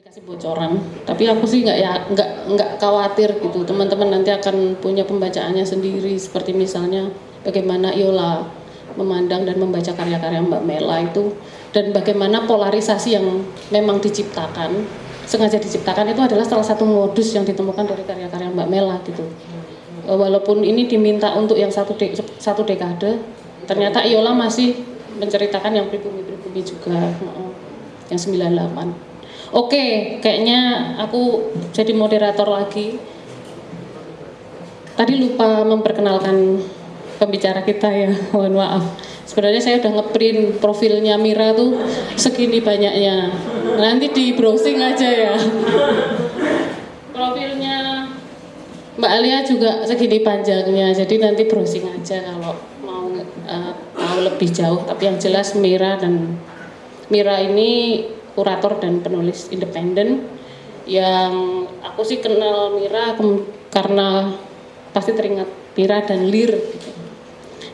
dikasih bocoran. Tapi aku sih nggak ya nggak nggak khawatir gitu. Teman-teman nanti akan punya pembacaannya sendiri. Seperti misalnya bagaimana Yola memandang dan membaca karya-karya Mbak Mela itu. Dan bagaimana polarisasi yang memang diciptakan sengaja diciptakan itu adalah salah satu modus yang ditemukan dari karya-karya Mbak Mela gitu. Walaupun ini diminta untuk yang satu de satu dekade ternyata Yola masih menceritakan yang pribumi-pribumi juga yang 98 Oke, kayaknya aku jadi moderator lagi. Tadi lupa memperkenalkan pembicara kita ya, mohon maaf. Sebenarnya saya udah ngeprint profilnya Mira tuh segini banyaknya. Nanti di browsing aja ya. Profilnya Mbak Alia juga segini panjangnya, jadi nanti browsing aja kalau mau uh, mau lebih jauh. Tapi yang jelas Mira dan Mira ini kurator dan penulis independen yang aku sih kenal Mira karena pasti teringat Mira dan Lir gitu.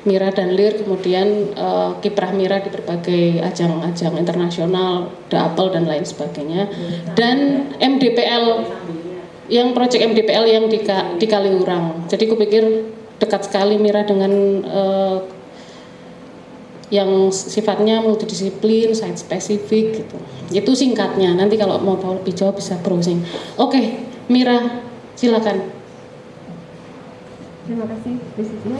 Mira dan Lir kemudian uh, kiprah Mira di berbagai ajang-ajang internasional, The Apple dan lain sebagainya dan MDPL yang proyek MDPL yang di, di Kaliurang jadi kupikir dekat sekali Mira dengan uh, yang sifatnya multidisiplin, site spesifik gitu. Itu singkatnya. Nanti kalau mau tahu lebih jauh bisa browsing. Oke, Mira, silakan. Terima kasih, Ya,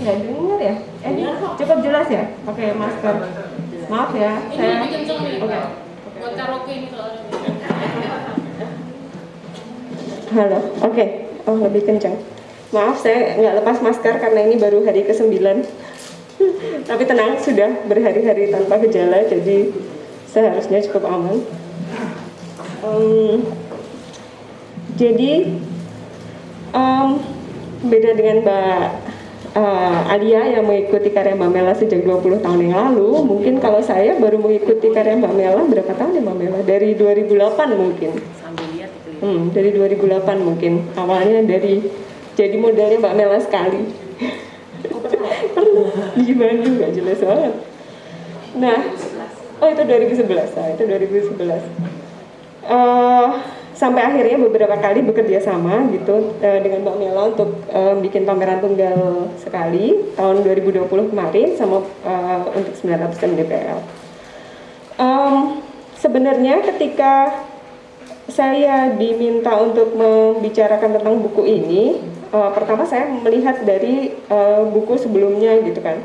nggak dengar ya? Eh, cukup jelas ya? Pakai masker. Maaf ya, saya. Oke. Buat karaoke ini Halo, oke. Okay. Oh, lebih kencang. Maaf, saya nggak lepas masker karena ini baru hari ke-9 tapi tenang sudah berhari-hari tanpa gejala jadi seharusnya cukup aman. Um, jadi um, beda dengan Mbak uh, Alia yang mengikuti karya Mbak Mela sejak 20 tahun yang lalu mungkin kalau saya baru mengikuti karya Mbak Mela berapa tahun ya Mbak Mela? Dari 2008 mungkin. Hmm, dari 2008 mungkin. Awalnya dari jadi modelnya Mbak Mela sekali di Bandung nggak jelas banget. Nah oh itu 2011 nah, itu 2011 uh, sampai akhirnya beberapa kali bekerja sama gitu uh, dengan Mbak Mela untuk uh, bikin pameran tunggal sekali tahun 2020 kemarin sama uh, untuk 900 MDPL. Um, sebenarnya ketika saya diminta untuk membicarakan tentang buku ini, uh, pertama saya melihat dari uh, buku sebelumnya gitu kan.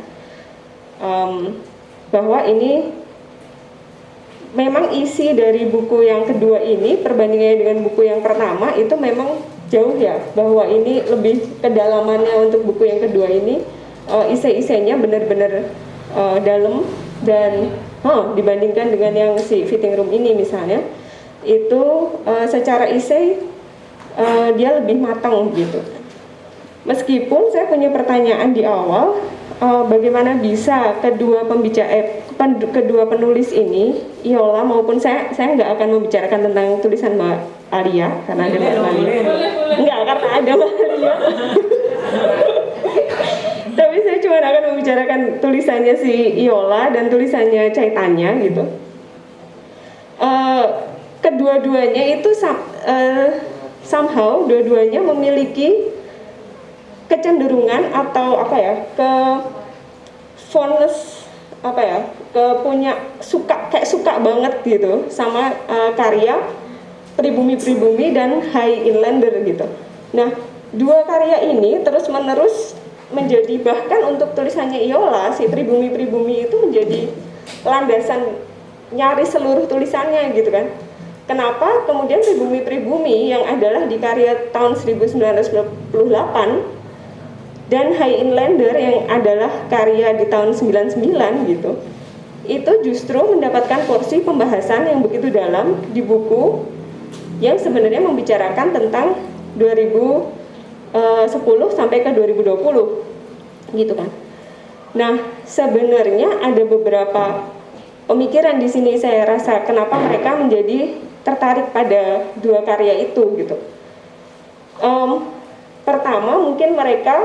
Um, bahwa ini memang isi dari buku yang kedua ini perbandingannya dengan buku yang pertama itu memang jauh ya bahwa ini lebih kedalamannya untuk buku yang kedua ini uh, isi-isinya benar-benar uh, dalam dan huh, dibandingkan dengan yang si fitting room ini misalnya itu uh, secara isi uh, dia lebih matang gitu Meskipun saya punya pertanyaan di awal, uh, bagaimana bisa kedua pembicara eh, pen, kedua penulis ini, Iola maupun saya, saya nggak akan membicarakan tentang tulisan Mbak Alia karena ada Mbak Alia. Enggak, karena ada Mbak Alia. Tapi saya cuma akan membicarakan tulisannya si Iola dan tulisannya Caitanya gitu. Uh, kedua-duanya itu uh, somehow dua-duanya memiliki kecenderungan atau apa ya ke fondness apa ya ke punya suka kayak suka banget gitu sama uh, karya pribumi-pribumi dan high inlander gitu. Nah dua karya ini terus menerus menjadi bahkan untuk tulisannya Iola si pribumi-pribumi itu menjadi landasan nyari seluruh tulisannya gitu kan. Kenapa kemudian pribumi-pribumi yang adalah di karya tahun 1998 dan High Inlander yang adalah karya di tahun 99 gitu itu justru mendapatkan porsi pembahasan yang begitu dalam di buku yang sebenarnya membicarakan tentang 2010 eh, sampai ke 2020 gitu kan. Nah, sebenarnya ada beberapa pemikiran di sini saya rasa kenapa mereka menjadi tertarik pada dua karya itu gitu. Um, pertama mungkin mereka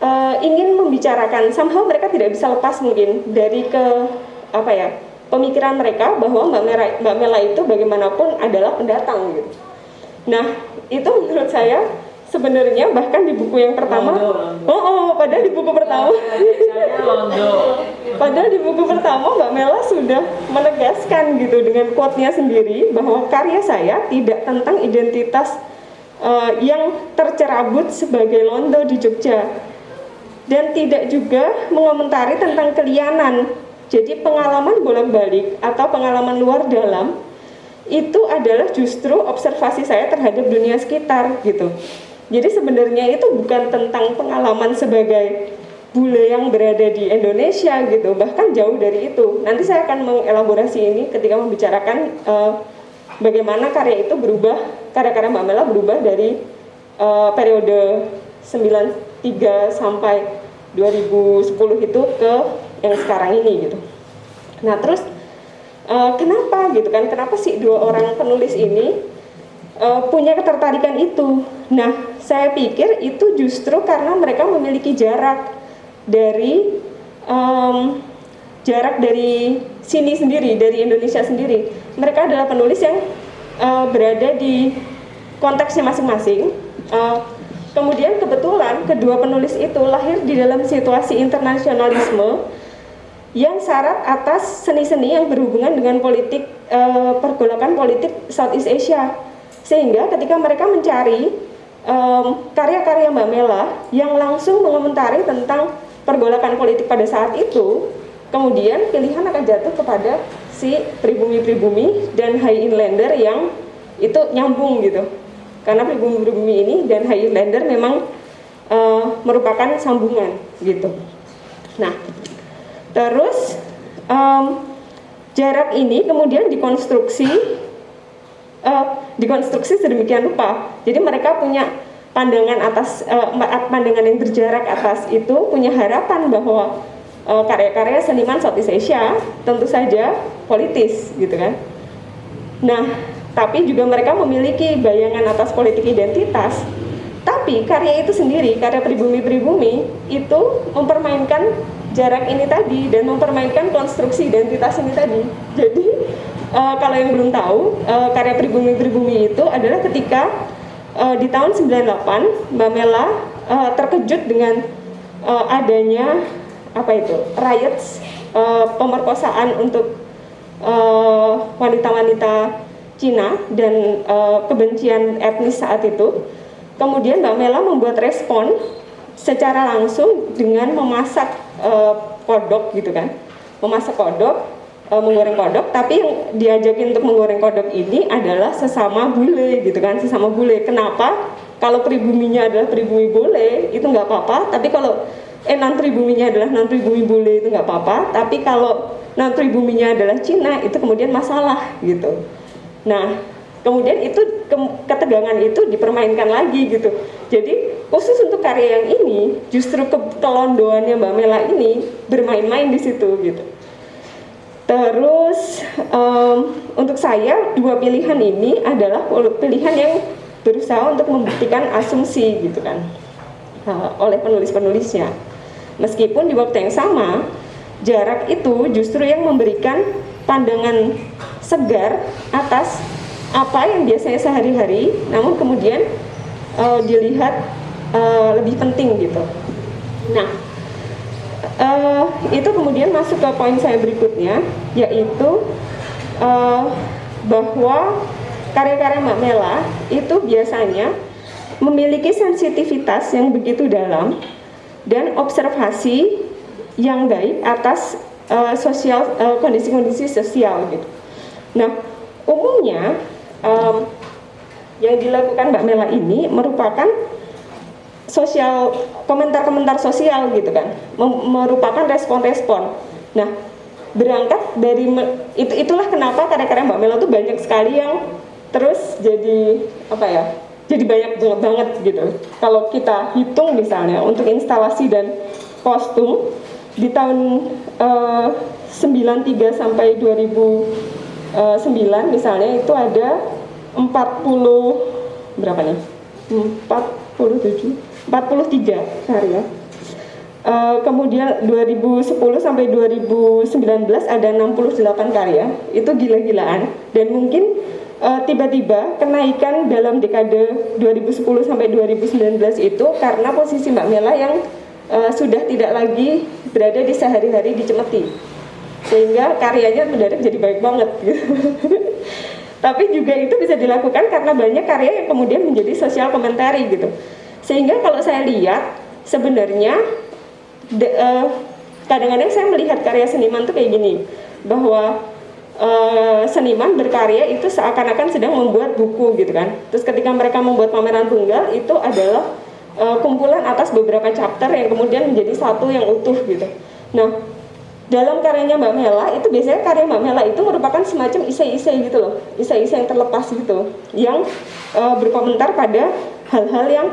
uh, ingin membicarakan somehow mereka tidak bisa lepas mungkin dari ke apa ya pemikiran mereka bahwa Mbak Mela, Mbak Mela itu bagaimanapun adalah pendatang gitu. Nah, itu menurut saya sebenarnya bahkan di buku yang pertama. Londo, londo. oh oh padahal di buku pertama. Londo. padahal di buku pertama Mbak Mela sudah menegaskan gitu dengan quote-nya sendiri bahwa karya saya tidak tentang identitas uh, yang tercerabut sebagai londo di Jogja. Dan tidak juga mengomentari tentang kelianan jadi pengalaman bolak-balik atau pengalaman luar dalam itu adalah justru observasi saya terhadap dunia sekitar gitu jadi sebenarnya itu bukan tentang pengalaman sebagai bule yang berada di Indonesia gitu, bahkan jauh dari itu. Nanti saya akan mengelaborasi ini ketika membicarakan uh, bagaimana karya itu berubah, karya-karya Mbak Mela berubah dari uh, periode 93 sampai 2010 itu ke yang sekarang ini gitu. Nah terus uh, kenapa gitu kan? Kenapa sih dua orang penulis ini uh, punya ketertarikan itu? Nah saya pikir itu justru karena mereka memiliki jarak dari um, jarak dari sini sendiri, dari Indonesia sendiri. Mereka adalah penulis yang uh, berada di konteksnya masing-masing. Uh, kemudian kebetulan kedua penulis itu lahir di dalam situasi internasionalisme yang syarat atas seni-seni yang berhubungan dengan politik uh, pergolakan politik Southeast Asia. Sehingga ketika mereka mencari karya-karya um, Mbak Mela yang langsung mengomentari tentang pergolakan politik pada saat itu, kemudian pilihan akan jatuh kepada si pribumi-pribumi dan high inlander yang itu nyambung gitu. Karena pribumi-pribumi ini dan high inlander memang uh, merupakan sambungan gitu. Nah, terus um, jarak ini kemudian dikonstruksi uh, dikonstruksi sedemikian rupa. Jadi mereka punya pandangan atas uh, pandangan yang berjarak atas itu punya harapan bahwa uh, karya-karya seniman Southeast Asia tentu saja politis gitu kan. Nah, tapi juga mereka memiliki bayangan atas politik identitas. Tapi karya itu sendiri, karya pribumi-pribumi itu mempermainkan jarak ini tadi dan mempermainkan konstruksi identitas ini tadi. Jadi uh, kalau yang belum tahu uh, karya pribumi-pribumi itu adalah ketika uh, di tahun 98 Mbak Mela uh, terkejut dengan uh, adanya apa itu riots uh, pemerkosaan untuk wanita-wanita uh, Cina dan uh, kebencian etnis saat itu. Kemudian Mbak Mela membuat respon secara langsung dengan memasak uh, kodok gitu kan, memasak kodok menggoreng kodok tapi yang diajakin untuk menggoreng kodok ini adalah sesama bule gitu kan sesama bule. Kenapa? Kalau pribuminya adalah pribumi bule itu nggak apa-apa. Tapi kalau eh non pribuminya adalah non pribumi bule itu nggak apa-apa. Tapi kalau non pribuminya adalah Cina itu kemudian masalah gitu. Nah kemudian itu ke, ketegangan itu dipermainkan lagi gitu. Jadi khusus untuk karya yang ini justru kelondoannya Mbak Mela ini bermain-main di situ gitu Terus um, untuk saya dua pilihan ini adalah pilihan yang berusaha untuk membuktikan asumsi gitu kan uh, oleh penulis-penulisnya. Meskipun di waktu yang sama jarak itu justru yang memberikan pandangan segar atas apa yang biasanya sehari-hari, namun kemudian uh, dilihat uh, lebih penting gitu. Nah, uh, itu kemudian masuk ke poin saya berikutnya yaitu uh, bahwa karya-karya Mbak Mela itu biasanya memiliki sensitivitas yang begitu dalam dan observasi yang baik atas uh, sosial kondisi-kondisi uh, sosial gitu. Nah, umumnya um, yang dilakukan Mbak Mela ini merupakan sosial komentar-komentar sosial gitu kan. Merupakan respon-respon. Nah berangkat dari itu itulah kenapa karya-karya Mbak Mela tuh banyak sekali yang terus jadi apa ya jadi banyak banget gitu. Kalau kita hitung misalnya untuk instalasi dan kostum di tahun uh, eh, 93 sampai 2009 eh, misalnya itu ada 40 berapa nih? 47 43 karya Uh, kemudian 2010 sampai 2019 ada 68 karya, itu gila-gilaan dan mungkin uh, tiba-tiba kenaikan dalam dekade 2010 sampai 2019 itu karena posisi Mbak Mela yang uh, sudah tidak lagi berada di sehari-hari di Cemeti sehingga karyanya mendadak jadi baik banget gitu. Tapi juga itu bisa dilakukan karena banyak karya yang kemudian menjadi sosial komentari gitu. Sehingga kalau saya lihat sebenarnya kadang kadang-kadang saya melihat karya seniman tuh kayak gini bahwa uh, seniman berkarya itu seakan-akan sedang membuat buku gitu kan. Terus ketika mereka membuat pameran tunggal itu adalah uh, kumpulan atas beberapa chapter yang kemudian menjadi satu yang utuh gitu. Nah, dalam karyanya Mbak Mela itu biasanya karya Mbak Mela itu merupakan semacam isai-isai gitu loh, isai-isai yang terlepas gitu, yang uh, berkomentar pada hal-hal yang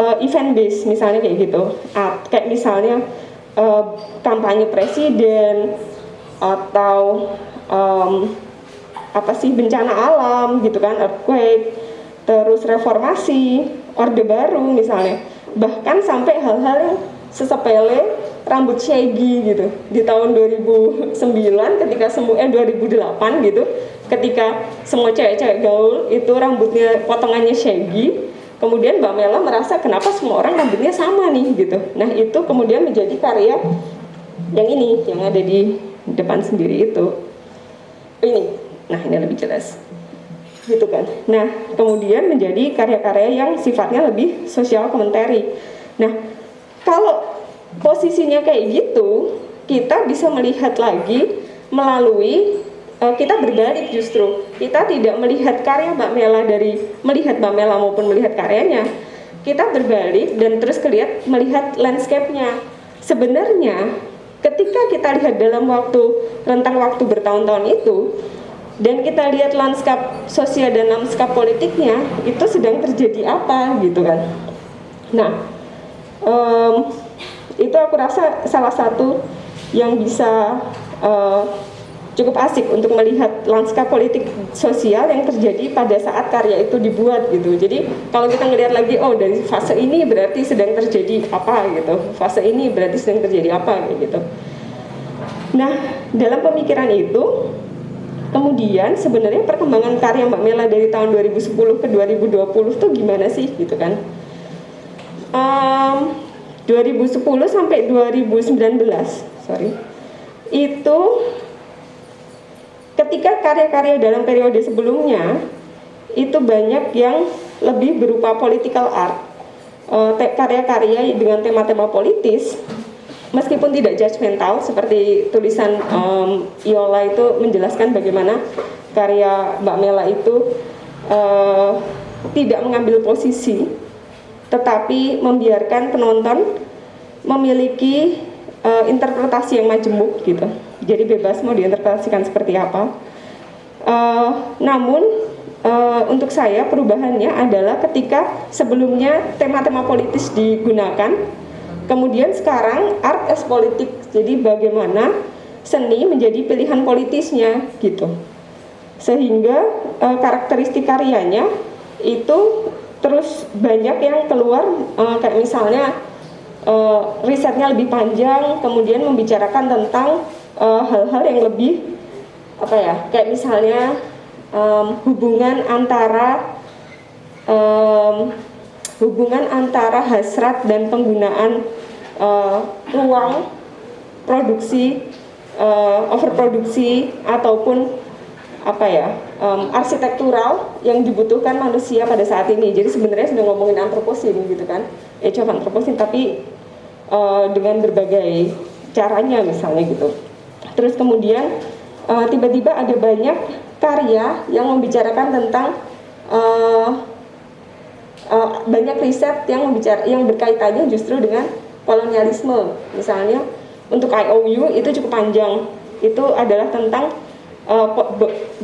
uh, event based misalnya kayak gitu, uh, kayak misalnya uh, kampanye presiden atau um, apa sih bencana alam gitu kan, earthquake, terus reformasi, orde baru misalnya, bahkan sampai hal-hal sesepele rambut shaggy gitu. Di tahun 2009 ketika semua eh 2008 gitu ketika semua cewek-cewek gaul itu rambutnya potongannya shaggy kemudian Mbak Mela merasa kenapa semua orang rambutnya sama nih? Gitu. Nah itu kemudian menjadi karya yang ini yang ada di depan sendiri itu. Ini. Nah ini lebih jelas. Gitu kan. Nah kemudian menjadi karya-karya yang sifatnya lebih sosial komentari. Nah kalau posisinya kayak gitu, kita bisa melihat lagi melalui uh, kita berbalik justru. Kita tidak melihat karya Mbak Mela dari melihat Mbak Mela maupun melihat karyanya. Kita berbalik dan terus kelihat melihat landscape-nya. Sebenarnya ketika kita lihat dalam waktu rentang waktu bertahun-tahun itu dan kita lihat lanskap sosial dan lanskap politiknya itu sedang terjadi apa gitu kan. Nah, um, itu aku rasa salah satu yang bisa uh, cukup asik untuk melihat lanskap politik sosial yang terjadi pada saat karya itu dibuat gitu. Jadi kalau kita ngelihat lagi, oh dari fase ini berarti sedang terjadi apa gitu, fase ini berarti sedang terjadi apa gitu. Nah dalam pemikiran itu, kemudian sebenarnya perkembangan karya Mbak Mela dari tahun 2010 ke 2020 tuh gimana sih gitu kan? Um, 2010 sampai 2019 sorry itu ketika karya-karya dalam periode sebelumnya itu banyak yang lebih berupa political art eh, karya-karya dengan tema-tema politis meskipun tidak judgmental seperti tulisan um, Iola itu menjelaskan bagaimana karya Mbak Mela itu uh, tidak mengambil posisi tetapi membiarkan penonton memiliki uh, interpretasi yang majemuk gitu. Jadi bebas mau diinterpretasikan seperti apa. Uh, namun uh, untuk saya perubahannya adalah ketika sebelumnya tema-tema politis digunakan, kemudian sekarang art as politik. Jadi bagaimana seni menjadi pilihan politisnya gitu. Sehingga uh, karakteristik karyanya itu terus banyak yang keluar uh, kayak misalnya uh, risetnya lebih panjang kemudian membicarakan tentang hal-hal uh, yang lebih apa ya kayak misalnya um, hubungan antara um, hubungan antara hasrat dan penggunaan uh, ruang produksi uh, overproduksi ataupun apa ya um, arsitektural yang dibutuhkan manusia pada saat ini. Jadi sebenarnya sudah ngomongin antroposin gitu kan, age of antroposin, tapi uh, dengan berbagai caranya misalnya gitu. Terus kemudian uh, tiba-tiba ada banyak karya yang membicarakan tentang uh, uh, banyak riset yang membicara yang berkaitannya justru dengan kolonialisme. Misalnya untuk IOU itu cukup panjang. Itu adalah tentang uh,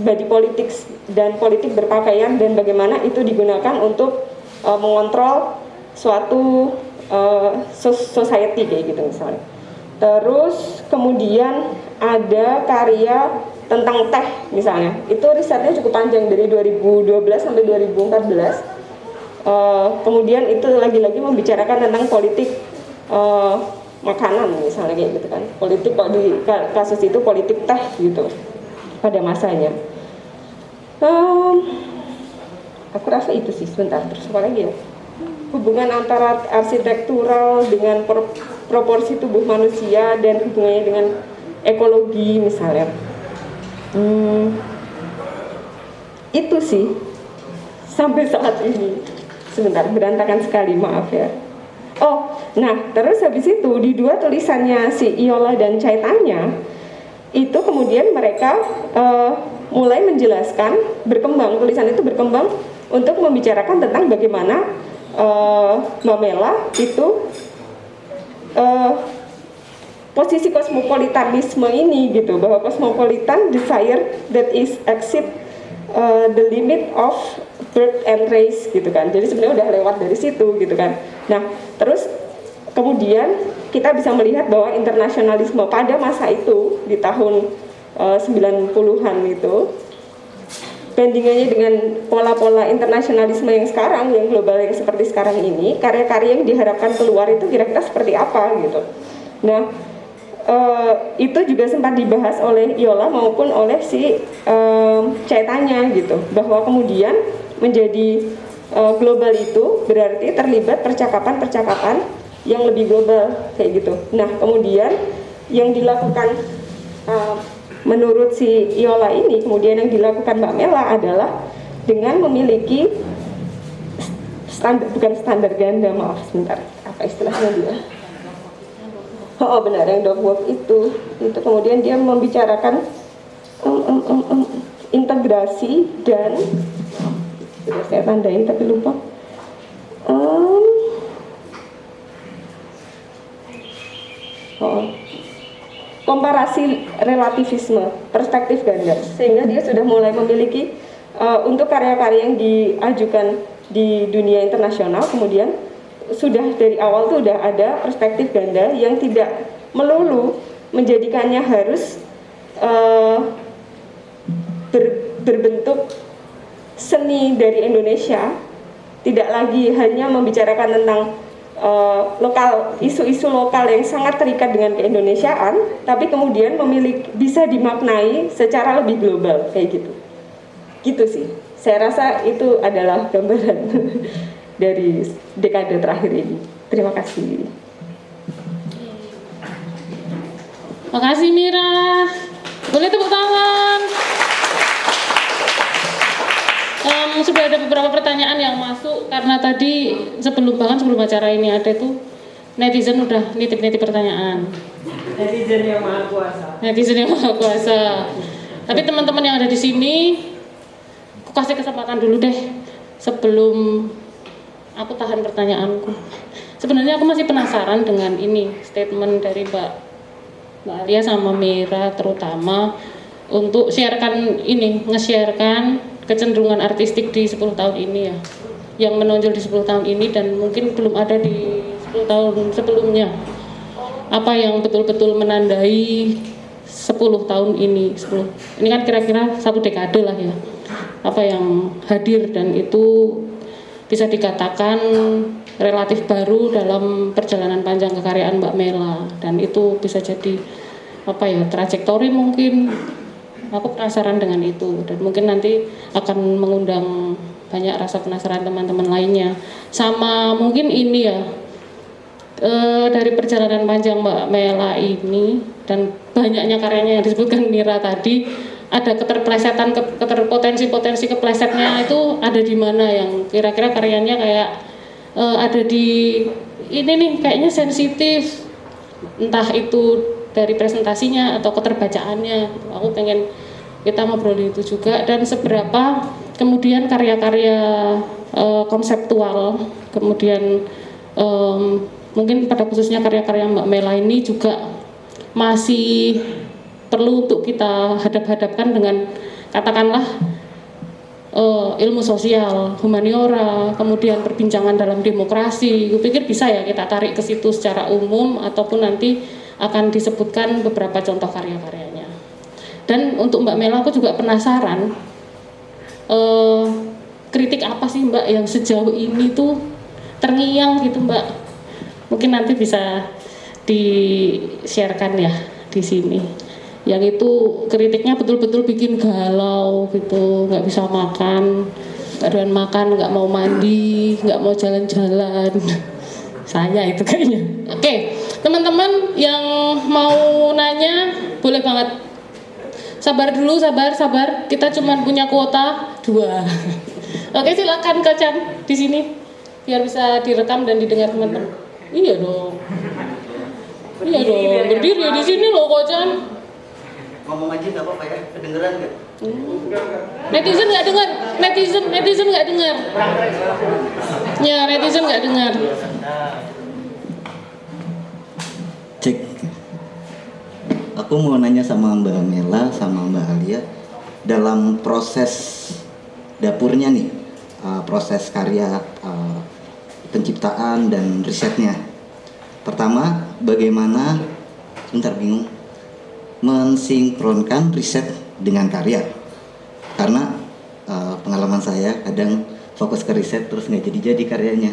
body politik dan politik berpakaian dan bagaimana itu digunakan untuk uh, mengontrol suatu uh, society kayak gitu misalnya. Terus kemudian ada karya tentang teh misalnya. Itu risetnya cukup panjang dari 2012 sampai 2014. Uh, kemudian itu lagi-lagi membicarakan tentang politik uh, makanan misalnya kayak gitu kan politik kok di kasus itu politik teh gitu pada masanya um, aku rasa itu sih sebentar terus apa lagi ya hubungan antara arsitektural dengan pro proporsi tubuh manusia dan hubungannya dengan ekologi misalnya. Hmm, itu sih sampai saat ini. Sebentar berantakan sekali maaf ya. Oh nah terus habis itu di dua tulisannya si Iola dan Caitanya itu kemudian mereka uh, mulai menjelaskan berkembang tulisan itu berkembang untuk membicarakan tentang bagaimana uh, Mamela itu uh, posisi kosmopolitanisme ini gitu bahwa kosmopolitan desire that is exit uh, the limit of birth and race gitu kan. Jadi sebenarnya udah lewat dari situ gitu kan. Nah terus kemudian kita bisa melihat bahwa internasionalisme pada masa itu di tahun uh, 90-an itu bandingannya dengan pola-pola internasionalisme yang sekarang yang global yang seperti sekarang ini karya-karya yang diharapkan keluar itu kira-kira seperti apa gitu nah uh, itu juga sempat dibahas oleh Iola maupun oleh si uh, Caitanya gitu bahwa kemudian menjadi uh, global itu berarti terlibat percakapan-percakapan yang lebih global kayak gitu. Nah kemudian yang dilakukan menurut si Iola ini kemudian yang dilakukan Mbak Mela adalah dengan memiliki standar bukan standar ganda maaf sebentar. Apa istilahnya dia? Oh benar yang dog walk itu. Itu kemudian dia membicarakan um, um, um, um, integrasi dan sudah saya tandain tapi lupa. Um, oh, komparasi relativisme perspektif ganda. Sehingga dia sudah mulai memiliki uh, untuk karya-karya yang diajukan di dunia internasional kemudian sudah dari awal tuh udah ada perspektif ganda yang tidak melulu menjadikannya harus uh, ber, berbentuk seni dari Indonesia tidak lagi hanya membicarakan tentang uh, lokal isu-isu lokal yang sangat terikat dengan keindonesiaan tapi kemudian memiliki bisa dimaknai secara lebih global kayak gitu gitu sih saya rasa itu adalah gambaran dari dekade terakhir ini. Terima kasih. Terima kasih Mira. Boleh tepuk tangan. Um, sudah ada beberapa pertanyaan yang masuk karena tadi sebelum bahkan sebelum acara ini ada tuh netizen udah nitip-nitip pertanyaan. Netizen yang maha kuasa. Netizen yang maha kuasa. Tapi teman-teman yang ada di sini, aku kasih kesempatan dulu deh sebelum aku tahan pertanyaanku. Sebenarnya aku masih penasaran dengan ini statement dari Mbak Mbak Alia sama Mira terutama untuk sharekan ini, nge-sharekan kecenderungan artistik di 10 tahun ini ya. Yang menonjol di 10 tahun ini dan mungkin belum ada di 10 tahun sebelumnya. Apa yang betul-betul menandai 10 tahun ini? 10 ini kan kira-kira satu dekade lah ya. Apa yang hadir dan itu bisa dikatakan relatif baru dalam perjalanan panjang kekaryaan Mbak Mela. Dan itu bisa jadi apa ya trajektori mungkin aku penasaran dengan itu. Dan mungkin nanti akan mengundang banyak rasa penasaran teman-teman lainnya. Sama mungkin ini ya e, dari perjalanan panjang Mbak Mela ini dan banyaknya karyanya yang disebutkan Mira tadi ada keterplesetan keterpotensi-potensi keplesetnya itu ada di mana yang kira-kira karyanya kayak uh, ada di ini nih kayaknya sensitif. Entah itu dari presentasinya atau keterbacaannya aku pengen kita ngobrol itu juga dan seberapa kemudian karya-karya uh, konseptual kemudian um, mungkin pada khususnya karya-karya Mbak Mela ini juga masih perlu untuk kita hadap-hadapkan dengan katakanlah uh, ilmu sosial, humaniora, kemudian perbincangan dalam demokrasi. Gue pikir bisa ya kita tarik ke situ secara umum ataupun nanti akan disebutkan beberapa contoh karya-karyanya. Dan untuk Mbak Mela aku juga penasaran uh, kritik apa sih Mbak yang sejauh ini tuh terngiang gitu Mbak. Mungkin nanti bisa di-sharekan ya di sini. Yang itu kritiknya betul-betul bikin galau gitu, nggak bisa makan, nggak makan, nggak mau mandi, nggak mau jalan-jalan. Saya itu kayaknya. Oke, teman-teman yang mau nanya boleh banget. Sabar dulu, sabar, sabar. Kita cuma punya kuota dua. Oke, silakan Kacan di sini biar bisa direkam dan didengar teman-teman. Iya dong. Iya dong, berdiri di sini loh Kocan. Ngomong aja nggak apa-apa ya, kedengeran nggak? Netizen nggak dengar, netizen netizen nggak dengar. Ya netizen nggak dengar. Aku mau nanya sama Mbak Mela sama Mbak Alia dalam proses dapurnya nih, uh, proses karya uh, penciptaan dan risetnya. Pertama, bagaimana, bentar bingung, mensinkronkan riset dengan karya. Karena uh, pengalaman saya kadang fokus ke riset terus nggak jadi-jadi karyanya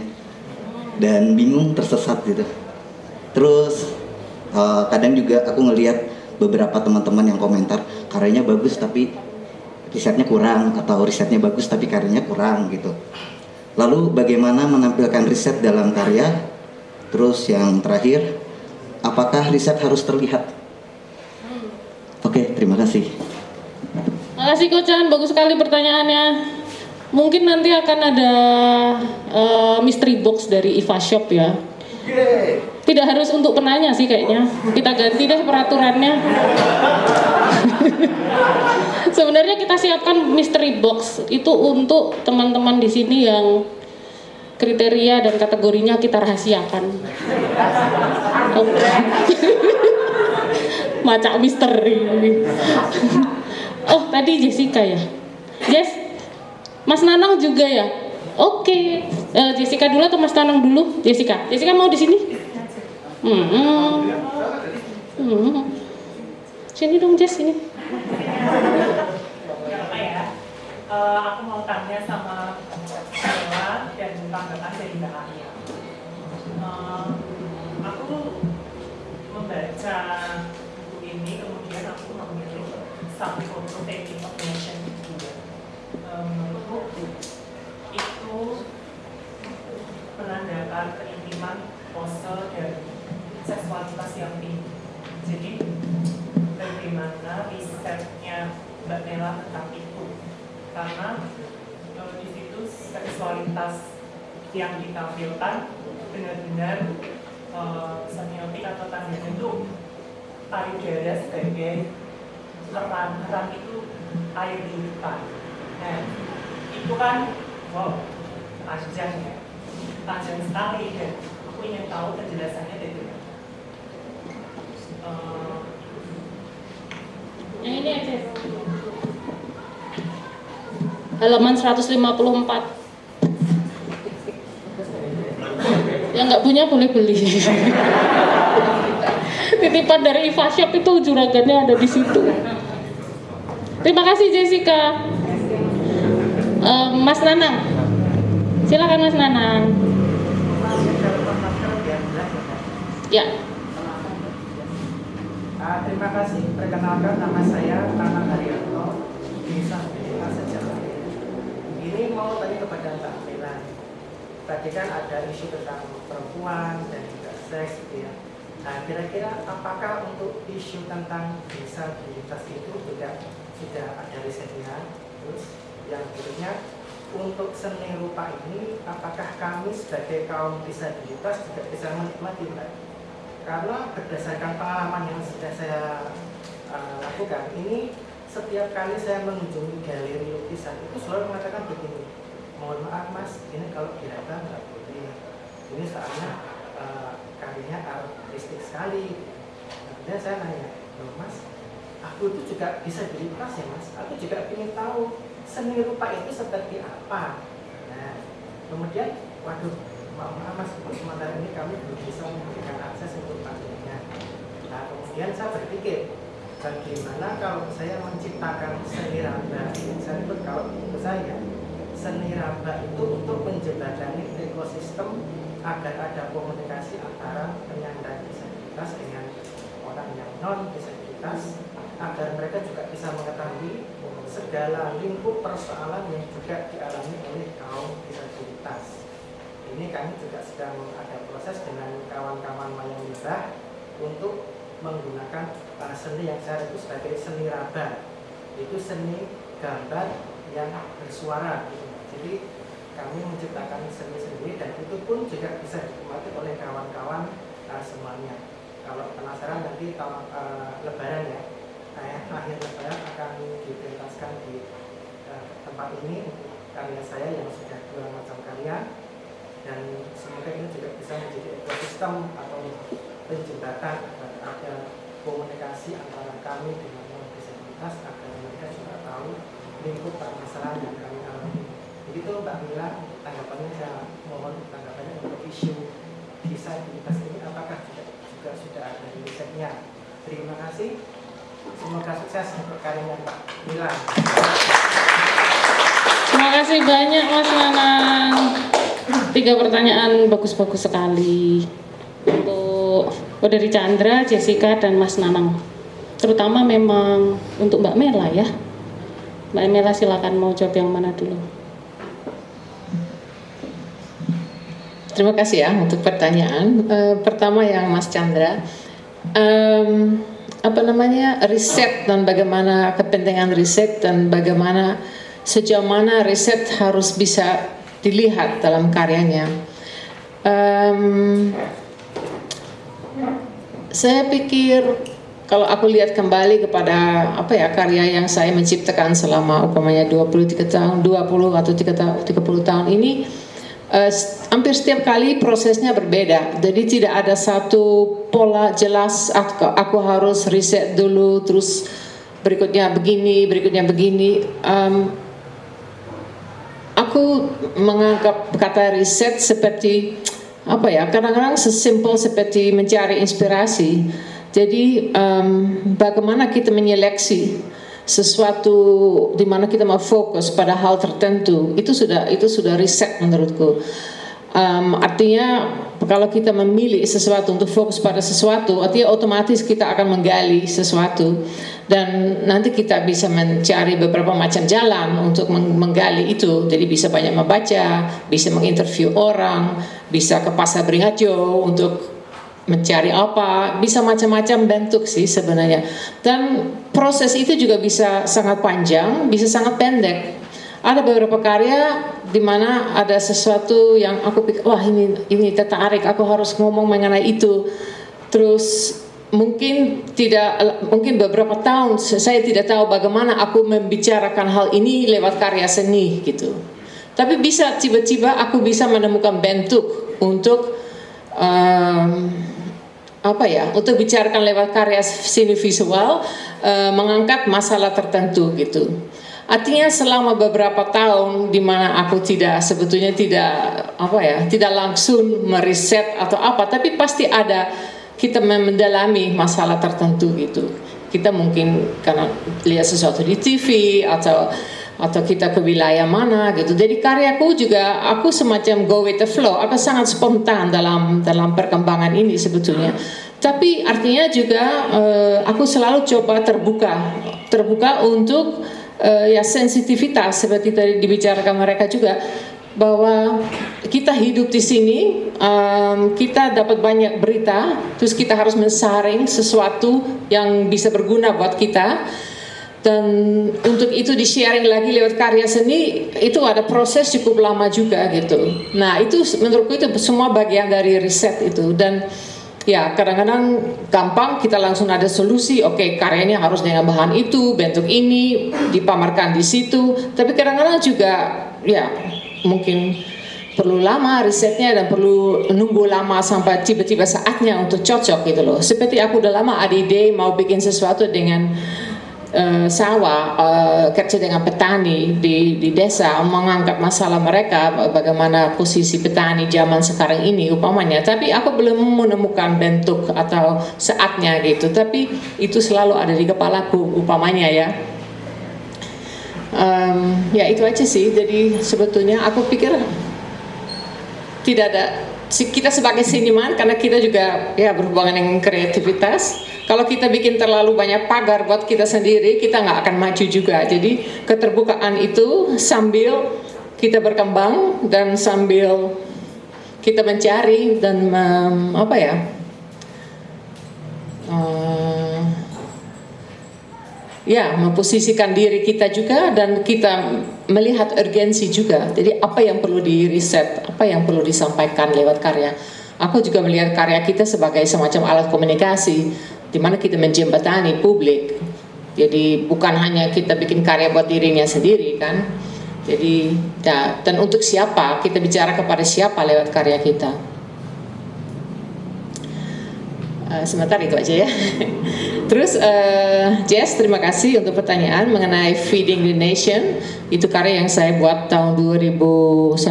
dan bingung tersesat gitu. Terus uh, kadang juga aku ngelihat beberapa teman-teman yang komentar karyanya bagus tapi risetnya kurang atau risetnya bagus tapi karyanya kurang gitu. Lalu bagaimana menampilkan riset dalam karya? Terus yang terakhir, apakah riset harus terlihat? Oke, terima kasih. Makasih Kocan, bagus sekali pertanyaannya. Mungkin nanti akan ada uh, mystery box dari Iva Shop ya. Tidak harus untuk penanya sih kayaknya. Kita ganti deh peraturannya. Sebenarnya kita siapkan mystery box itu untuk teman-teman di sini yang kriteria dan kategorinya kita rahasiakan. Oh. Macam misteri. oh, tadi Jessica ya. Jess, Mas Nanang juga ya. Oke, uh, Jessica dulu atau Mas Nanang dulu? Jessica, Jessica mau di sini? Hmm. Hmm. Sini dong Jess ini. apa ya? Uh, aku mau tanya sama Bella dan tanggapan dari Mbak Alia. Uh, aku membaca buku ini kemudian aku memilih satu foto taking of nation menurutku itu menandakan keintiman pose dan seksualitas yang tinggi. Jadi bagaimana risetnya Mbak Nela tentang itu? Karena e, di situ seksualitas yang ditampilkan benar-benar e, semiotik atau tanda itu payudara sebagai leran leran itu air limpahan. Nah, itu kan wow panjang ya, panjang sekali dan aku ingin tahu penjelasannya dari uh, Yang ini. Halaman 154. Yang nggak punya boleh beli. Titipan dari Iva Shop itu juragannya ada di situ. Terima kasih Jessica. Uh, Mas Nanang, silakan Mas Nanang. Ya. Terima kasih. Perkenalkan nama saya Tana Haryanto, Desa Desa Sejarah. Ini mau tanya kepada Mbak Mela. Tadi kan ada isu tentang perempuan dan juga seks gitu ya. Nah, kira-kira apakah untuk isu tentang disabilitas itu juga sudah ada risetnya? Terus yang berikutnya untuk seni rupa ini, apakah kami sebagai kaum disabilitas juga bisa menikmati Mbak? Karena berdasarkan pengalaman yang sudah saya uh, lakukan ini setiap kali saya mengunjungi galeri lukisan itu selalu mengatakan begini mohon maaf mas ini kalau diraba nggak boleh. Ini soalnya uh, karyanya artistik sekali. Kemudian saya nanya loh mas aku itu juga bisa disabilitas ya mas? Aku juga ingin tahu seni rupa itu seperti apa. Nah kemudian waduh maaf mas untuk sementara ini kami belum bisa memberikan akses untuk patennya nah kemudian saya berpikir bagaimana kalau saya menciptakan seni raba saya sebut kalau saya seni raba itu untuk menjembatani ekosistem agar ada komunikasi antara penyandang disabilitas dengan orang yang non disabilitas agar mereka juga bisa mengetahui segala lingkup persoalan yang juga dialami oleh kaum disabilitas. Ini kami juga sedang ada proses dengan kawan-kawan wayang merah untuk menggunakan uh, seni yang saya itu sebagai seni raba, itu seni gambar yang bersuara. Gitu. Jadi kami menciptakan seni sendiri dan itu pun juga bisa dinikmati oleh kawan-kawan uh, semuanya. Kalau penasaran nanti tahun uh, Lebaran ya, nah, akhir Lebaran akan dipentaskan di uh, tempat ini untuk karya saya yang sudah dua macam karya dan semoga ini juga bisa menjadi ekosistem atau penjembatan agar ada komunikasi antara kami dengan non disabilitas agar mereka juga tahu lingkup permasalahan yang kami alami. Begitu Mbak Mila, tanggapannya saya mohon tanggapannya untuk isu disabilitas ini apakah juga, juga sudah ada risetnya. Terima kasih. Semoga sukses untuk karyanya Mbak Mila. Terima kasih banyak Mas Nanang. Tiga pertanyaan bagus-bagus sekali untuk oh dari Chandra, Jessica dan Mas Nanang. Terutama memang untuk Mbak Mela ya. Mbak Mela silakan mau jawab yang mana dulu. Terima kasih ya untuk pertanyaan. Uh, pertama yang Mas Chandra, um, apa namanya riset dan bagaimana kepentingan riset dan bagaimana sejauh mana riset harus bisa dilihat dalam karyanya. Um, saya pikir kalau aku lihat kembali kepada apa ya karya yang saya menciptakan selama umpamanya 23 tahun, 20 atau 30 tahun ini uh, hampir setiap kali prosesnya berbeda. Jadi tidak ada satu pola jelas aku, aku harus riset dulu terus berikutnya begini, berikutnya begini. Um, aku menganggap kata riset seperti apa ya kadang-kadang sesimpel seperti mencari inspirasi. Jadi um, bagaimana kita menyeleksi sesuatu di mana kita mau fokus pada hal tertentu itu sudah itu sudah riset menurutku um, artinya kalau kita memilih sesuatu untuk fokus pada sesuatu artinya otomatis kita akan menggali sesuatu dan nanti kita bisa mencari beberapa macam jalan untuk menggali itu jadi bisa banyak membaca bisa menginterview orang bisa ke pasar beringharjo untuk mencari apa, bisa macam-macam bentuk sih sebenarnya. Dan proses itu juga bisa sangat panjang, bisa sangat pendek. Ada beberapa karya di mana ada sesuatu yang aku pikir, wah ini ini tertarik, aku harus ngomong mengenai itu. Terus mungkin tidak, mungkin beberapa tahun saya tidak tahu bagaimana aku membicarakan hal ini lewat karya seni gitu. Tapi bisa tiba-tiba aku bisa menemukan bentuk untuk um, apa ya untuk bicarakan lewat karya seni visual uh, mengangkat masalah tertentu gitu artinya selama beberapa tahun di mana aku tidak sebetulnya tidak apa ya tidak langsung meriset atau apa tapi pasti ada kita mendalami masalah tertentu gitu kita mungkin karena lihat sesuatu di TV atau atau kita ke wilayah mana gitu. Jadi karyaku juga aku semacam go with the flow. Aku sangat spontan dalam dalam perkembangan ini sebetulnya. Tapi artinya juga uh, aku selalu coba terbuka, terbuka untuk uh, ya sensitivitas seperti tadi dibicarakan mereka juga bahwa kita hidup di sini, um, kita dapat banyak berita, terus kita harus mensaring sesuatu yang bisa berguna buat kita dan untuk itu di sharing lagi lewat karya seni itu ada proses cukup lama juga gitu. Nah itu menurutku itu semua bagian dari riset itu dan ya kadang-kadang gampang kita langsung ada solusi. Oke karyanya harus dengan bahan itu, bentuk ini dipamerkan di situ. Tapi kadang-kadang juga ya mungkin perlu lama risetnya dan perlu nunggu lama sampai tiba-tiba saatnya untuk cocok gitu loh. Seperti aku udah lama ada ide mau bikin sesuatu dengan uh, sawah uh, kerja dengan petani di, di desa mengangkat masalah mereka bagaimana posisi petani zaman sekarang ini upamanya tapi aku belum menemukan bentuk atau saatnya gitu. Tapi itu selalu ada di kepalaku upamanya ya. Um, ya itu aja sih. Jadi sebetulnya aku pikir tidak ada kita sebagai seniman karena kita juga ya berhubungan dengan kreativitas. Kalau kita bikin terlalu banyak pagar buat kita sendiri kita nggak akan maju juga. Jadi keterbukaan itu sambil kita berkembang dan sambil kita mencari dan um, apa ya uh, ya memposisikan diri kita juga dan kita melihat urgensi juga. Jadi apa yang perlu di riset, apa yang perlu disampaikan lewat karya. Aku juga melihat karya kita sebagai semacam alat komunikasi di mana kita menjembatani publik. Jadi bukan hanya kita bikin karya buat dirinya sendiri kan. Jadi ya, dan untuk siapa kita bicara kepada siapa lewat karya kita. Uh, sebentar itu aja ya. Terus uh, Jess, terima kasih untuk pertanyaan mengenai Feeding the Nation. Itu karya yang saya buat tahun 2019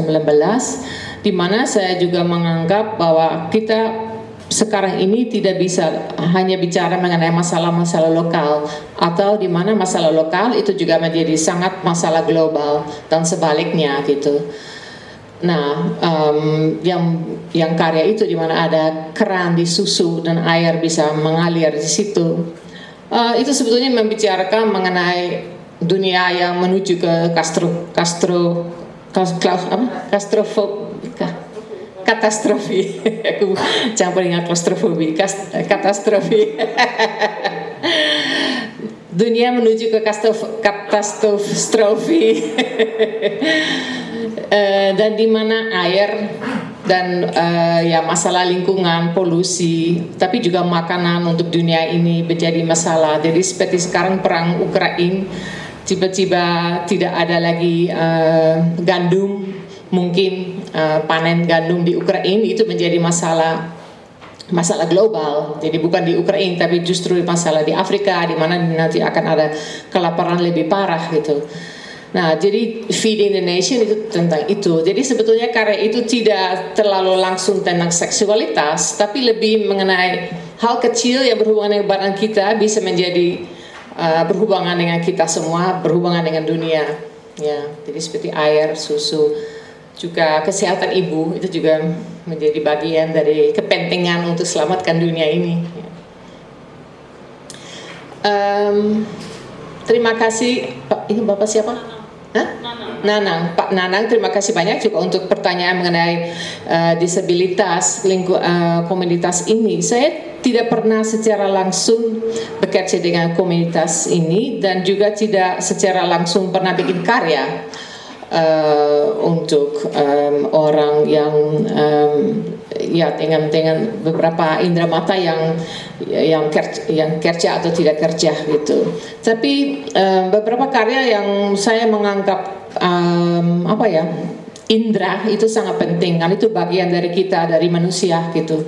di mana saya juga menganggap bahwa kita sekarang ini tidak bisa hanya bicara mengenai masalah-masalah lokal atau di mana masalah lokal itu juga menjadi sangat masalah global dan sebaliknya gitu. Nah, um, yang yang karya itu di mana ada keran di susu dan air bisa mengalir di situ, uh, itu sebetulnya membicarakan mengenai dunia yang menuju ke kastro kastro kastrofob katastrofi. Aku campur dengan klaustrofobi katastrofi. Dunia menuju ke katastrofi uh, dan di mana air dan uh, ya masalah lingkungan, polusi, tapi juga makanan untuk dunia ini menjadi masalah. Jadi seperti sekarang perang Ukraina, tiba-tiba tidak ada lagi uh, gandum, mungkin uh, panen gandum di Ukraina itu menjadi masalah masalah global. Jadi bukan di Ukraina tapi justru masalah di Afrika di mana nanti akan ada kelaparan lebih parah gitu. Nah, jadi feeding the nation itu tentang itu. Jadi sebetulnya karya itu tidak terlalu langsung tentang seksualitas, tapi lebih mengenai hal kecil yang berhubungan dengan badan kita bisa menjadi uh, berhubungan dengan kita semua, berhubungan dengan dunia. Ya, jadi seperti air, susu, juga kesehatan ibu itu juga menjadi bagian dari kepentingan untuk selamatkan dunia ini. Um, terima kasih. Ini bapak siapa? Hah? Nanang. Pak Nanang, terima kasih banyak juga untuk pertanyaan mengenai uh, disabilitas lingkup uh, komunitas ini. Saya tidak pernah secara langsung bekerja dengan komunitas ini dan juga tidak secara langsung pernah bikin karya untuk um, orang yang um, ya dengan dengan beberapa indera mata yang yang kerja, yang kerja atau tidak kerja gitu. Tapi um, beberapa karya yang saya menganggap um, apa ya indera itu sangat penting kan itu bagian dari kita dari manusia gitu.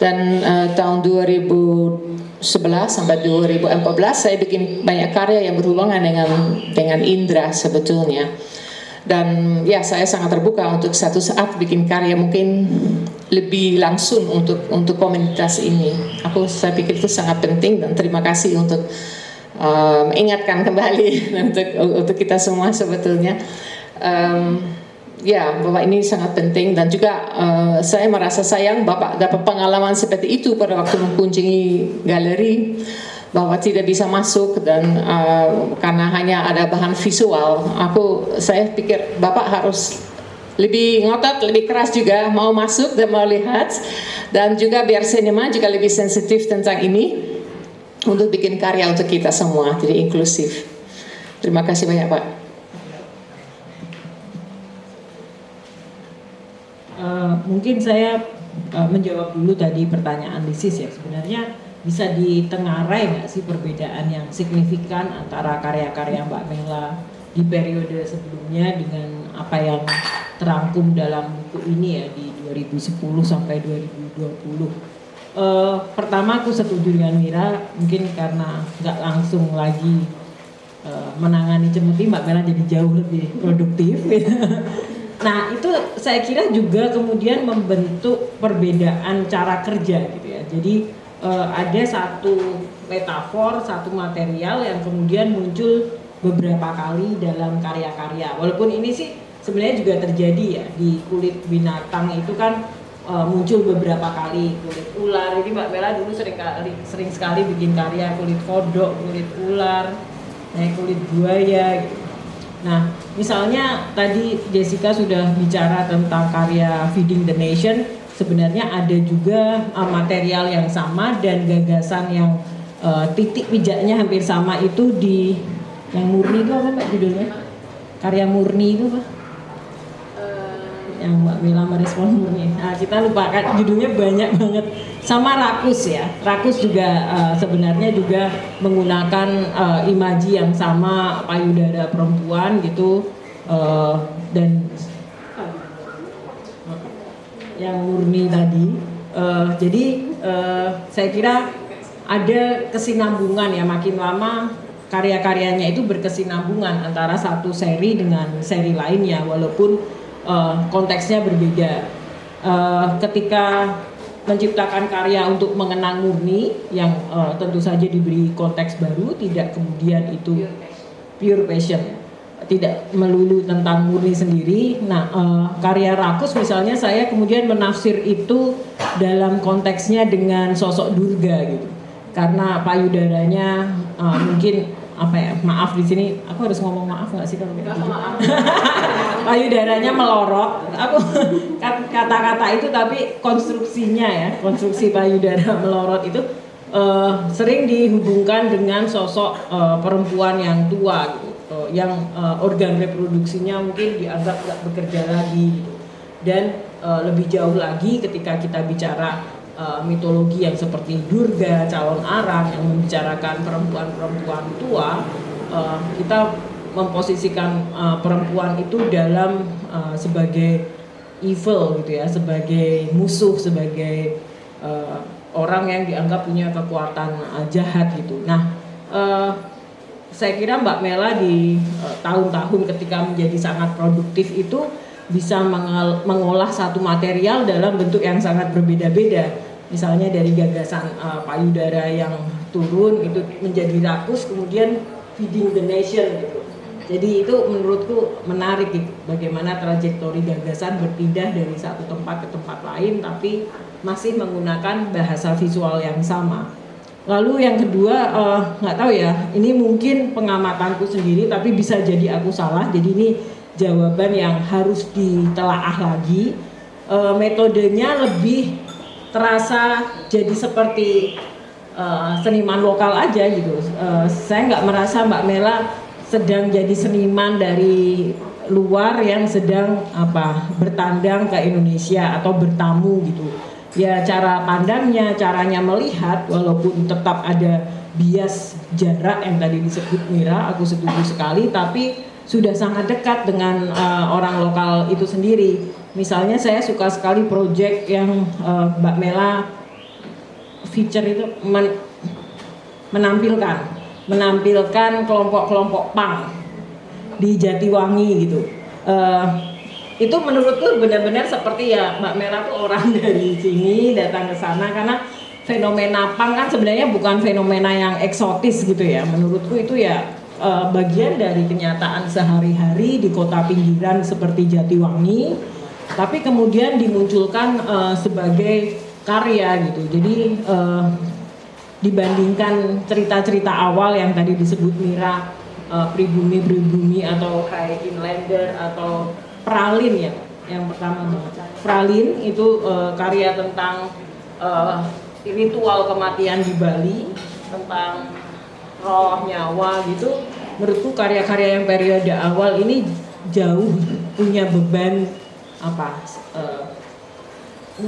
Dan uh, tahun 2011 sampai 2014 saya bikin banyak karya yang berhubungan dengan dengan indera sebetulnya dan ya saya sangat terbuka untuk satu saat bikin karya mungkin lebih langsung untuk untuk komunitas ini. Aku saya pikir itu sangat penting dan terima kasih untuk um, ingatkan kembali untuk untuk kita semua sebetulnya. Um, ya bapak ini sangat penting dan juga uh, saya merasa sayang bapak dapat pengalaman seperti itu pada waktu mengunjungi galeri bahwa tidak bisa masuk dan uh, karena hanya ada bahan visual. Aku saya pikir bapak harus lebih ngotot lebih keras juga mau masuk dan mau lihat. Dan juga biar sinema juga lebih sensitif tentang ini untuk bikin karya untuk kita semua jadi inklusif. Terima kasih banyak pak. Uh, mungkin saya uh, menjawab dulu tadi pertanyaan Lisis ya. Sebenarnya bisa ditengarai nggak sih perbedaan yang signifikan antara karya-karya Mbak Mela di periode sebelumnya dengan apa yang terangkum dalam buku ini ya di 2010 sampai 2020. Uh, eh, pertama aku setuju dengan Mira mungkin karena nggak langsung lagi uh, menangani cemuti Mbak Mela jadi jauh lebih produktif. nah itu saya kira juga kemudian membentuk perbedaan cara kerja gitu ya. Jadi uh, ada satu metafor, satu material yang kemudian muncul beberapa kali dalam karya-karya. Walaupun ini sih sebenarnya juga terjadi ya di kulit binatang itu kan uh, muncul beberapa kali kulit ular. Jadi Mbak Mela dulu sering kali sering sekali bikin karya kulit kodok, kulit ular, nah, kulit buaya. Gitu. Nah, misalnya tadi Jessica sudah bicara tentang karya Feeding the Nation, sebenarnya ada juga uh, material yang sama dan gagasan yang uh, titik pijaknya hampir sama itu di yang murni itu apa Mbak judulnya? Karya murni itu Pak? yang Mbak Mila merespon murni. Nah, kita lupakan judulnya banyak banget. Sama Rakus ya. Rakus juga uh, sebenarnya juga menggunakan uh, imaji yang sama payudara perempuan gitu uh, dan yang murni tadi. Uh, jadi uh, saya kira ada kesinambungan ya makin lama karya-karyanya itu berkesinambungan antara satu seri dengan seri lainnya walaupun uh, konteksnya berbeda. Uh, ketika menciptakan karya untuk mengenang murni yang uh, tentu saja diberi konteks baru, tidak kemudian itu pure passion, tidak melulu tentang murni sendiri. Nah, uh, karya Rakus misalnya saya kemudian menafsir itu dalam konteksnya dengan sosok Durga gitu, karena payudaranya uh, mungkin apa ya maaf di sini aku harus ngomong maaf nggak sih kalau gitu payudaranya melorot. Aku kata-kata itu tapi konstruksinya ya konstruksi payudara melorot itu uh, sering dihubungkan dengan sosok uh, perempuan yang tua gitu uh, yang uh, organ reproduksinya mungkin dianggap nggak bekerja lagi gitu dan uh, lebih jauh lagi ketika kita bicara uh, mitologi yang seperti Durga, calon arang yang membicarakan perempuan-perempuan tua, uh, kita memposisikan uh, perempuan itu dalam uh, sebagai evil gitu ya, sebagai musuh, sebagai uh, orang yang dianggap punya kekuatan uh, jahat gitu. Nah, uh, saya kira Mbak Mela di tahun-tahun uh, ketika menjadi sangat produktif itu bisa mengolah satu material dalam bentuk yang sangat berbeda-beda. Misalnya dari gagasan uh, payudara yang turun itu menjadi rakus kemudian feeding the nation gitu. Jadi itu menurutku menarik gitu bagaimana trajektori gagasan berpindah dari satu tempat ke tempat lain tapi masih menggunakan bahasa visual yang sama lalu yang kedua uh, nggak tahu ya ini mungkin pengamatanku sendiri tapi bisa jadi aku salah jadi ini jawaban yang harus ditelaah lagi uh, metodenya lebih terasa jadi seperti uh, seniman lokal aja gitu. Uh, saya nggak merasa Mbak Mela sedang jadi seniman dari luar yang sedang apa bertandang ke Indonesia atau bertamu gitu. Ya cara pandangnya, caranya melihat walaupun tetap ada bias jarak yang tadi disebut Mira, aku setuju sekali tapi sudah sangat dekat dengan uh, orang lokal itu sendiri Misalnya saya suka sekali project yang uh, Mbak Mela feature itu men menampilkan menampilkan kelompok-kelompok pang di Jatiwangi gitu. Uh, itu menurutku benar-benar seperti ya Mbak Mela tuh orang dari sini datang ke sana karena fenomena pang kan sebenarnya bukan fenomena yang eksotis gitu ya. Menurutku itu ya uh, bagian dari kenyataan sehari-hari di kota pinggiran seperti Jatiwangi tapi kemudian dimunculkan uh, sebagai karya gitu. Jadi uh, dibandingkan cerita-cerita awal yang tadi disebut Mira pribumi-pribumi atau kayak inlander atau pralin ya yang pertama pralin itu uh, karya tentang uh, ritual kematian di Bali tentang roh nyawa gitu menurutku karya-karya yang periode awal ini jauh punya beban apa uh,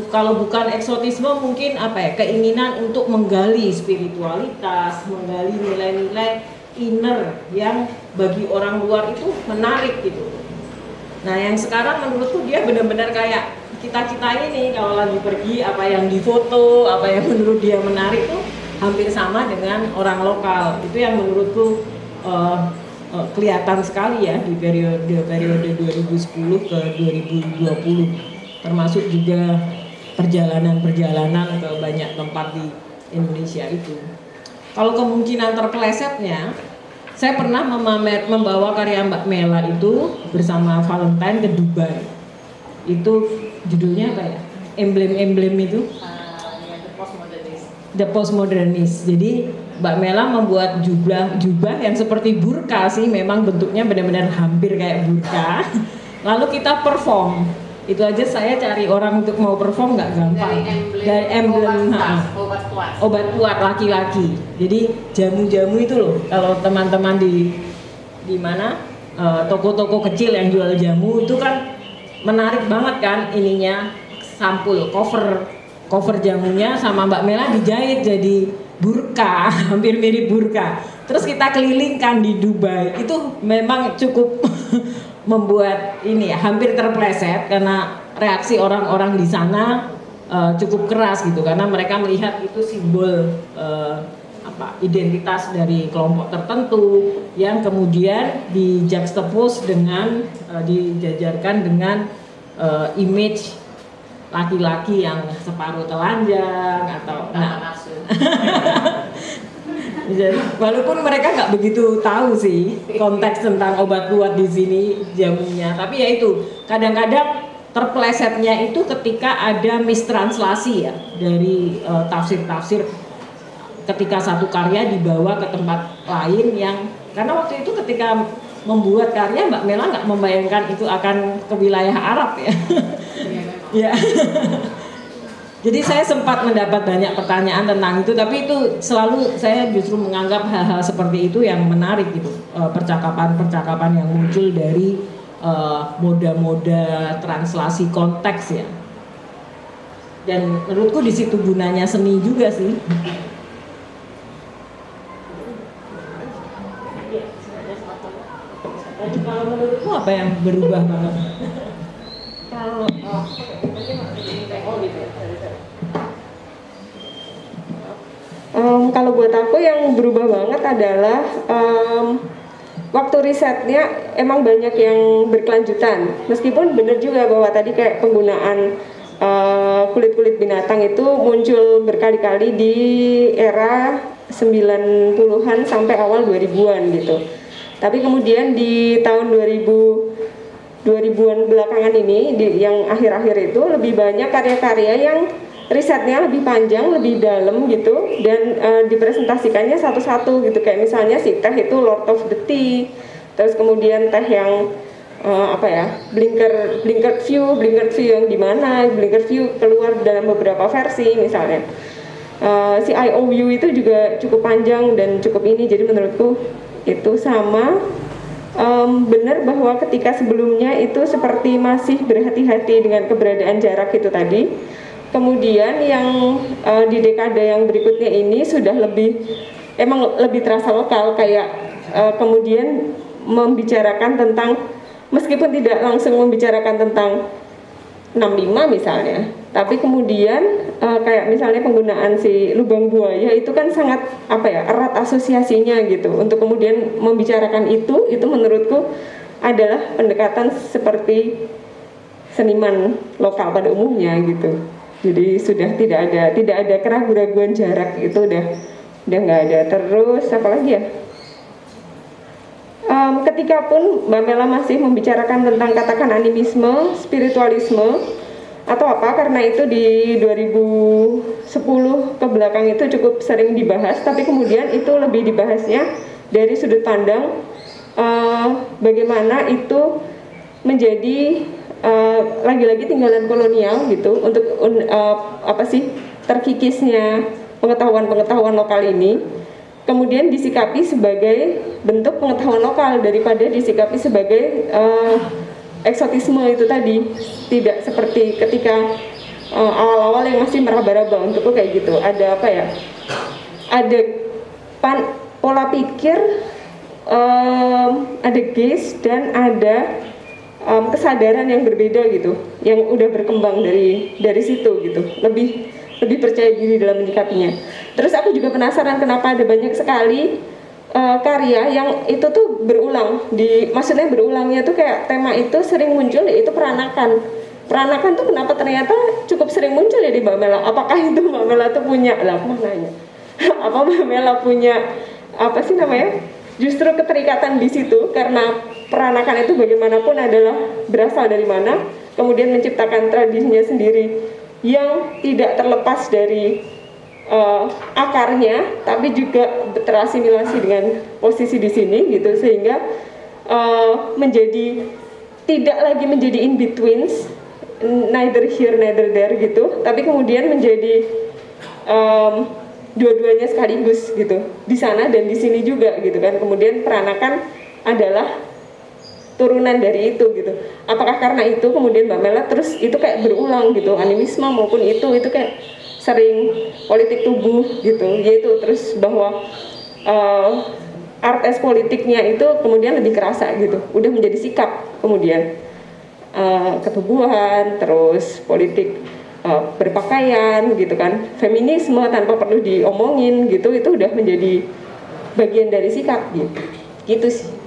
kalau bukan eksotisme mungkin apa ya keinginan untuk menggali spiritualitas, menggali nilai-nilai inner yang bagi orang luar itu menarik gitu. Nah yang sekarang menurutku dia benar-benar kayak kita-kita ini kalau lagi pergi apa yang difoto, apa yang menurut dia menarik tuh hampir sama dengan orang lokal. Itu yang menurutku uh, uh, kelihatan sekali ya di periode periode 2010 ke 2020 termasuk juga perjalanan-perjalanan ke banyak tempat di Indonesia itu. Kalau kemungkinan terpelesetnya, saya pernah memamer, membawa karya Mbak Mela itu bersama Valentine ke Dubai. Itu judulnya apa ya? emblem-emblem itu the postmodernist. Jadi Mbak Mela membuat jubah jubah yang seperti burka sih, memang bentuknya benar-benar hampir kayak burka. Lalu kita perform. Itu aja saya cari orang untuk mau perform nggak gampang. Dari emblem, obat kuat. obat kuat laki-laki. Jadi jamu-jamu itu loh, kalau teman-teman di di mana eh, toko-toko kecil yang jual jamu itu kan menarik banget kan ininya sampul cover cover jamunya sama Mbak Mela dijahit jadi burka, hampir mirip burka. Terus kita kelilingkan di Dubai. Itu memang cukup membuat ini ya hampir terpleset karena reaksi orang-orang di sana eh, cukup keras gitu. Karena mereka melihat itu simbol eh, apa identitas dari kelompok tertentu yang kemudian di juxtapose dengan eh, dijajarkan dengan eh, image laki-laki yang separuh telanjang atau nah, jadi, walaupun mereka nggak begitu tahu sih konteks tentang obat kuat di sini jamunya, tapi ya itu kadang-kadang terplesetnya itu ketika ada mistranslasi ya dari eh, tafsir-tafsir ketika satu karya dibawa ke tempat lain yang karena waktu itu ketika membuat karya Mbak Mela nggak membayangkan itu akan ke wilayah Arab ya. ya. Jadi saya sempat mendapat banyak pertanyaan tentang itu, tapi itu selalu saya justru menganggap hal-hal seperti itu yang menarik gitu, Eh, percakapan-percakapan yang muncul dari eh, moda-moda translasi konteks ya. Dan menurutku di situ gunanya seni juga sih. Kalau menurutku apa yang berubah banget? Kalau oh. Kalau buat aku yang berubah banget adalah em, waktu risetnya emang banyak yang berkelanjutan. Meskipun benar juga bahwa tadi kayak penggunaan eh, kulit-kulit binatang itu muncul berkali-kali di era 90-an sampai awal 2000-an gitu. Tapi kemudian di tahun 2000 2000-an belakangan ini di, yang akhir-akhir itu lebih banyak karya-karya yang risetnya lebih panjang, lebih dalam gitu dan eh, dipresentasikannya satu-satu gitu kayak misalnya si teh itu Lord of the Tea, terus kemudian teh yang eh, apa ya blinker blinker view, blinker view yang di mana, blinker view keluar dalam beberapa versi misalnya. Eh, si IOU itu juga cukup panjang dan cukup ini jadi menurutku itu sama Em, benar bahwa ketika sebelumnya itu seperti masih berhati-hati dengan keberadaan jarak itu tadi. Kemudian yang eh, di dekade yang berikutnya ini sudah lebih emang lebih terasa lokal kayak eh, kemudian membicarakan tentang meskipun tidak langsung membicarakan tentang 65 misalnya. Tapi kemudian eh, kayak misalnya penggunaan si lubang buaya itu kan sangat apa ya erat asosiasinya gitu. Untuk kemudian membicarakan itu itu menurutku adalah pendekatan seperti seniman lokal pada umumnya gitu. Jadi sudah tidak ada tidak ada keraguan-keraguan jarak itu udah udah nggak ada. Terus apa lagi ya? Em, ketika pun Mbak Mela masih membicarakan tentang katakan animisme, spiritualisme atau apa karena itu di 2010 ke belakang itu cukup sering dibahas tapi kemudian itu lebih dibahasnya dari sudut pandang eh, bagaimana itu menjadi eh, lagi-lagi tinggalan kolonial gitu untuk un- eh, apa sih terkikisnya pengetahuan-pengetahuan lokal ini. Kemudian disikapi sebagai bentuk pengetahuan lokal daripada disikapi sebagai eh, eksotisme itu tadi. Tidak seperti ketika awal-awal yang masih meraba-raba untukku kayak gitu. Ada apa ya? Ada pan, pola pikir em, ada gaze dan ada em, kesadaran yang berbeda gitu yang udah berkembang dari dari situ gitu. Lebih lebih percaya diri dalam menyikapinya. Terus aku juga penasaran kenapa ada banyak sekali eh, karya yang itu tuh berulang di maksudnya berulangnya tuh kayak tema itu sering muncul yaitu peranakan. Peranakan tuh kenapa ternyata cukup sering muncul ya di Mbak Mela? Apakah itu Mbak Mela tuh punya? Lah aku mau nanya. Apa Mbak Mela punya apa sih namanya? Justru keterikatan di situ karena peranakan itu bagaimanapun adalah berasal dari mana kemudian menciptakan tradisinya sendiri yang tidak terlepas dari uh, akarnya tapi juga terasimilasi dengan posisi di sini gitu sehingga uh, menjadi tidak lagi menjadi in betweens neither here neither there gitu tapi kemudian menjadi um, dua-duanya sekaligus gitu di sana dan di sini juga gitu kan. Kemudian peranakan adalah turunan dari itu gitu. Apakah karena itu kemudian Mbak Mela terus itu kayak berulang gitu animisme maupun itu itu kayak sering politik tubuh gitu yaitu terus bahwa uh, art as politiknya itu kemudian lebih kerasa gitu udah menjadi sikap kemudian. Uh, ketubuhan terus politik uh, berpakaian gitu kan. Feminisme tanpa perlu diomongin gitu itu udah menjadi bagian dari sikap gitu. Gitu sih